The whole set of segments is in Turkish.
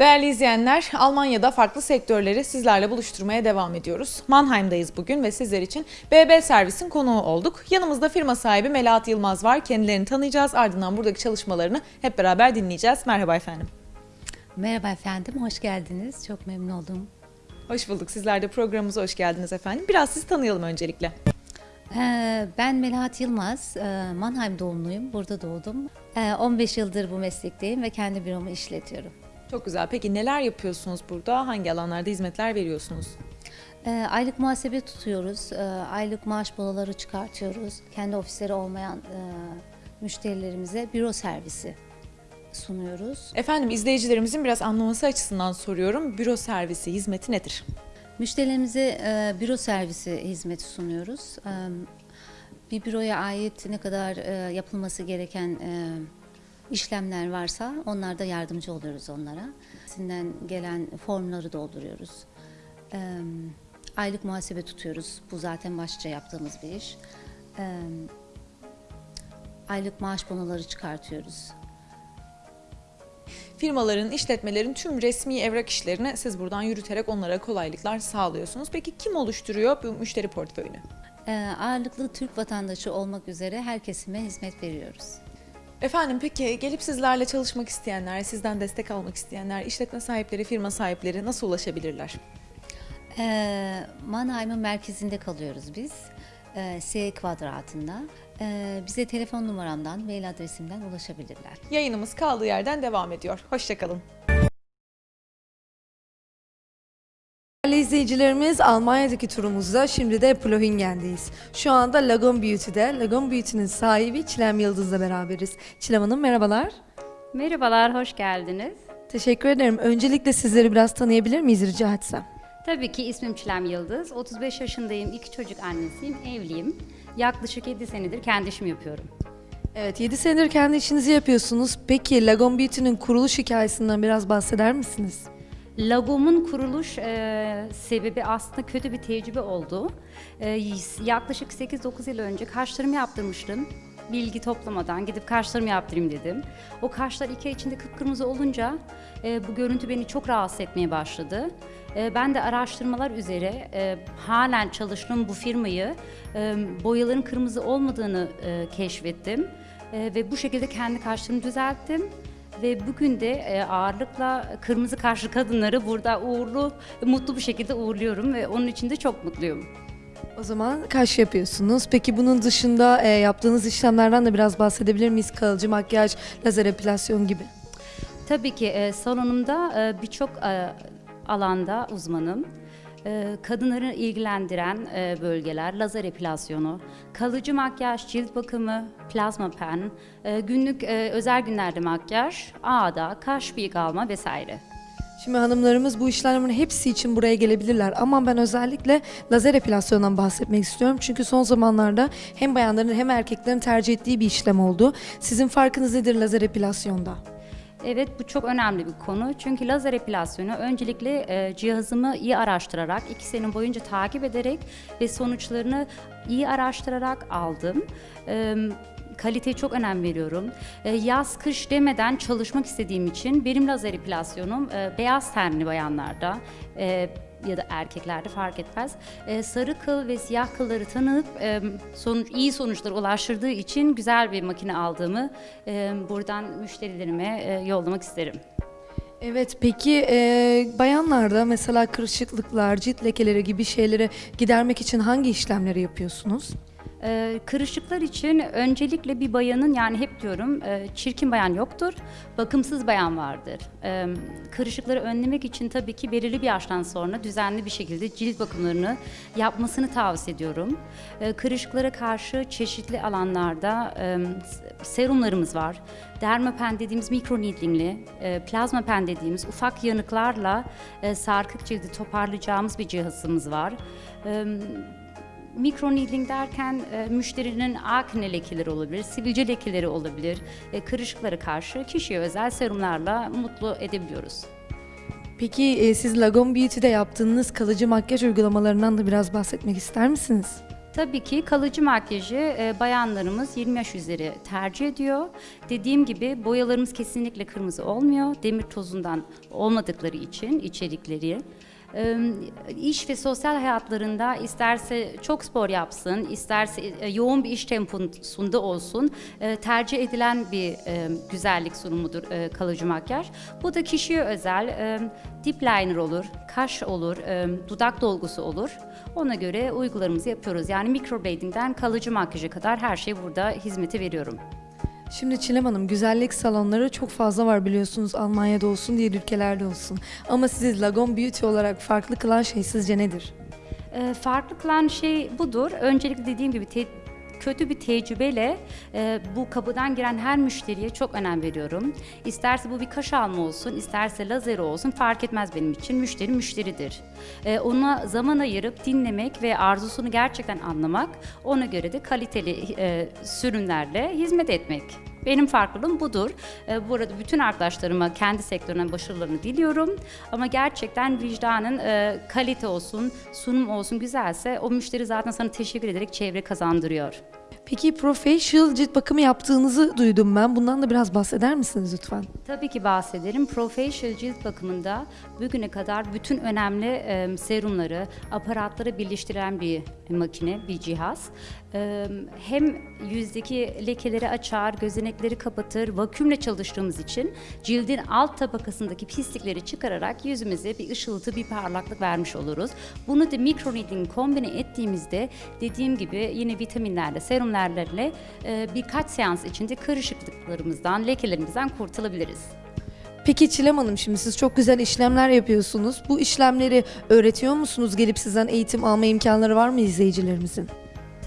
Değerli izleyenler, Almanya'da farklı sektörleri sizlerle buluşturmaya devam ediyoruz. Mannheim'dayız bugün ve sizler için BB Servis'in konuğu olduk. Yanımızda firma sahibi Melahat Yılmaz var. Kendilerini tanıyacağız. Ardından buradaki çalışmalarını hep beraber dinleyeceğiz. Merhaba efendim. Merhaba efendim, hoş geldiniz. Çok memnun oldum. Hoş bulduk. Sizler de programımıza hoş geldiniz efendim. Biraz sizi tanıyalım öncelikle. Ee, ben Melahat Yılmaz, ee, Mannheim doğumluyum, burada doğdum. Ee, 15 yıldır bu meslekteyim ve kendi büromu işletiyorum. Çok güzel. Peki neler yapıyorsunuz burada? Hangi alanlarda hizmetler veriyorsunuz? Ee, aylık muhasebe tutuyoruz, ee, aylık maaş bolaları çıkartıyoruz. Kendi ofisleri olmayan e, müşterilerimize büro servisi sunuyoruz. Efendim izleyicilerimizin biraz anlaması açısından soruyorum. Büro servisi hizmeti nedir? Müşterilerimize e, büro servisi hizmeti sunuyoruz. E, bir büroya ait ne kadar e, yapılması gereken e, işlemler varsa onlarda yardımcı oluyoruz onlara. Sinden gelen formları dolduruyoruz. E, aylık muhasebe tutuyoruz. Bu zaten başlıca yaptığımız bir iş. E, aylık maaş bonoları çıkartıyoruz. Firmaların, işletmelerin tüm resmi evrak işlerini siz buradan yürüterek onlara kolaylıklar sağlıyorsunuz. Peki kim oluşturuyor bu müşteri portföyünü? E, ağırlıklı Türk vatandaşı olmak üzere her kesime hizmet veriyoruz. Efendim peki gelip sizlerle çalışmak isteyenler, sizden destek almak isteyenler, işletme sahipleri, firma sahipleri nasıl ulaşabilirler? Ee, Mannheim'ın merkezinde kalıyoruz biz. Ee, S kvadratında. Ee, bize telefon numaramdan, mail adresimden ulaşabilirler. Yayınımız kaldığı yerden devam ediyor. Hoşçakalın. İzleyicilerimiz Almanya'daki turumuzda şimdi de Plohingen'deyiz. Şu anda Lagon Beauty'de. Lagon Beauty'nin sahibi Çilem Yıldız'la beraberiz. Çilem Hanım merhabalar. Merhabalar, hoş geldiniz. Teşekkür ederim. Öncelikle sizleri biraz tanıyabilir miyiz rica etsem? Tabii ki ismim Çilem Yıldız. 35 yaşındayım, iki çocuk annesiyim, evliyim. Yaklaşık 7 senedir kendi işimi yapıyorum. Evet 7 senedir kendi işinizi yapıyorsunuz. Peki Lagon Beauty'nin kuruluş hikayesinden biraz bahseder misiniz? Lagom'un kuruluş e, sebebi aslında kötü bir tecrübe oldu. E, yaklaşık 8-9 yıl önce kaşlarımı yaptırmıştım. Bilgi toplamadan gidip kaşlarımı yaptırayım dedim. O kaşlar iki ay içinde kıpkırmızı olunca e, bu görüntü beni çok rahatsız etmeye başladı. E, ben de araştırmalar üzere e, halen çalıştığım bu firmayı e, boyaların kırmızı olmadığını e, keşfettim. E, ve bu şekilde kendi kaşlarımı düzelttim. Ve bugün de e, ağırlıkla kırmızı kaşlı kadınları burada uğurlu, mutlu bir şekilde uğurluyorum ve onun için de çok mutluyum. O zaman kaş yapıyorsunuz. Peki bunun dışında e, yaptığınız işlemlerden de biraz bahsedebilir miyiz? Kalıcı makyaj, lazer epilasyon gibi. Tabii ki e, salonumda birçok alanda uzmanım. E, kadınları ilgilendiren e, bölgeler, lazer epilasyonu, kalıcı makyaj, cilt bakımı, plazma pen, e, günlük e, özel günlerde makyaj, ağda, kaş bıyık alma vesaire. Şimdi hanımlarımız bu işlemlerin hepsi için buraya gelebilirler ama ben özellikle lazer epilasyondan bahsetmek istiyorum. Çünkü son zamanlarda hem bayanların hem erkeklerin tercih ettiği bir işlem oldu. Sizin farkınız nedir lazer epilasyonda? Evet bu çok önemli bir konu. Çünkü lazer epilasyonu öncelikle e, cihazımı iyi araştırarak, iki sene boyunca takip ederek ve sonuçlarını iyi araştırarak aldım. E, kaliteye çok önem veriyorum. E, yaz kış demeden çalışmak istediğim için benim lazer epilasyonum e, beyaz tenli bayanlarda e, ya da erkeklerde fark etmez. E, sarı kıl ve siyah kılları tanıyıp e, sonuç, iyi sonuçlara ulaştırdığı için güzel bir makine aldığımı e, buradan müşterilerime e, yollamak isterim. Evet peki e, bayanlarda mesela kırışıklıklar, cilt lekeleri gibi şeyleri gidermek için hangi işlemleri yapıyorsunuz? Ee, kırışıklar için öncelikle bir bayanın yani hep diyorum e, çirkin bayan yoktur, bakımsız bayan vardır. Ee, kırışıkları önlemek için tabii ki belirli bir yaştan sonra düzenli bir şekilde cilt bakımlarını yapmasını tavsiye ediyorum. Ee, kırışıklara karşı çeşitli alanlarda e, serumlarımız var. Dermapen dediğimiz mikro needlingli, e, plazma pen dediğimiz ufak yanıklarla e, sarkık cildi toparlayacağımız bir cihazımız var. Mikro needling derken e, müşterinin akne lekeleri olabilir, sivilce lekeleri olabilir, e, kırışıklara karşı kişiye özel serumlarla mutlu edebiliyoruz. Peki e, siz Lagon Beauty'de yaptığınız kalıcı makyaj uygulamalarından da biraz bahsetmek ister misiniz? Tabii ki kalıcı makyajı e, bayanlarımız 20 yaş üzeri tercih ediyor. Dediğim gibi boyalarımız kesinlikle kırmızı olmuyor. Demir tozundan olmadıkları için içerikleri. İş ve sosyal hayatlarında isterse çok spor yapsın, isterse e, yoğun bir iş temposunda olsun e, tercih edilen bir e, güzellik sunumudur kalıcı makyaj. Bu da kişiye özel dip liner olur, kaş olur, dudak dolgusu olur. Ona göre uygularımızı yapıyoruz. Yani microblading'den kalıcı makyaja kadar her şey burada hizmeti veriyorum. Şimdi Çilem Hanım güzellik salonları çok fazla var biliyorsunuz Almanya'da olsun diğer ülkelerde olsun. Ama sizi Lagon Beauty olarak farklı kılan şey sizce nedir? E, farklı kılan şey budur. Öncelikle dediğim gibi te- kötü bir tecrübeyle e, bu kapıdan giren her müşteriye çok önem veriyorum. İsterse bu bir kaş alma olsun, isterse lazer olsun fark etmez benim için. Müşteri müşteridir. E, ona zaman ayırıp dinlemek ve arzusunu gerçekten anlamak, ona göre de kaliteli e, sürümlerle hizmet etmek. Benim farklılığım budur. Ee, Bu arada bütün arkadaşlarıma kendi sektörüne başarılarını diliyorum. Ama gerçekten vicdanın e, kalite olsun, sunum olsun güzelse o müşteri zaten sana teşekkür ederek çevre kazandırıyor. Peki professional cilt bakımı yaptığınızı duydum ben. Bundan da biraz bahseder misiniz lütfen? Tabii ki bahsederim. Professional cilt bakımında bugüne kadar bütün önemli e, serumları, aparatları birleştiren bir makine, bir cihaz. E, hem yüzdeki lekeleri açar, gözenekleri kapatır, vaküumle çalıştığımız için cildin alt tabakasındaki pislikleri çıkararak yüzümüze bir ışıltı, bir parlaklık vermiş oluruz. Bunu da microneedling kombine ettiğimizde dediğim gibi yine vitaminlerle, serumlerle e, birkaç seans içinde kırışıklıklarımızdan, lekelerimizden kurtulabiliriz. Peki Çilem Hanım şimdi siz çok güzel işlemler yapıyorsunuz. Bu işlemleri öğretiyor musunuz? Gelip sizden eğitim alma imkanları var mı izleyicilerimizin?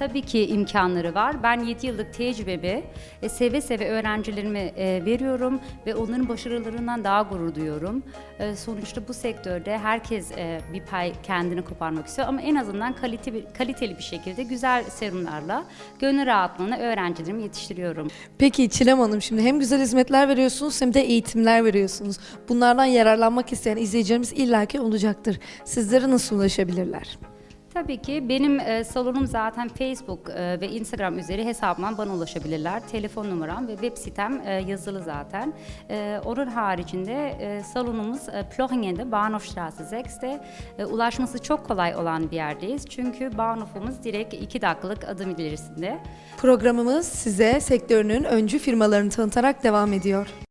Tabii ki imkanları var. Ben 7 yıllık tecrübemi e, seve seve öğrencilerime e, veriyorum ve onların başarılarından daha gurur duyuyorum. E, sonuçta bu sektörde herkes e, bir pay kendini koparmak istiyor ama en azından kalite, kaliteli bir şekilde güzel serumlarla gönül rahatlığına öğrencilerimi yetiştiriyorum. Peki Çilem Hanım şimdi hem güzel hizmetler veriyorsunuz hem de eğitimler veriyorsunuz. Bunlardan yararlanmak isteyen izleyicilerimiz illaki olacaktır. Sizlere nasıl ulaşabilirler? Tabii ki benim e, salonum zaten Facebook e, ve Instagram üzeri hesabımdan bana ulaşabilirler. Telefon numaram ve web sitem e, yazılı zaten. E, onun haricinde e, salonumuz e, Plochingen Bahnhofstraße 6'te. E, ulaşması çok kolay olan bir yerdeyiz. Çünkü Bahnhof'umuz direkt 2 dakikalık adım ilerisinde. Programımız size sektörünün öncü firmalarını tanıtarak devam ediyor.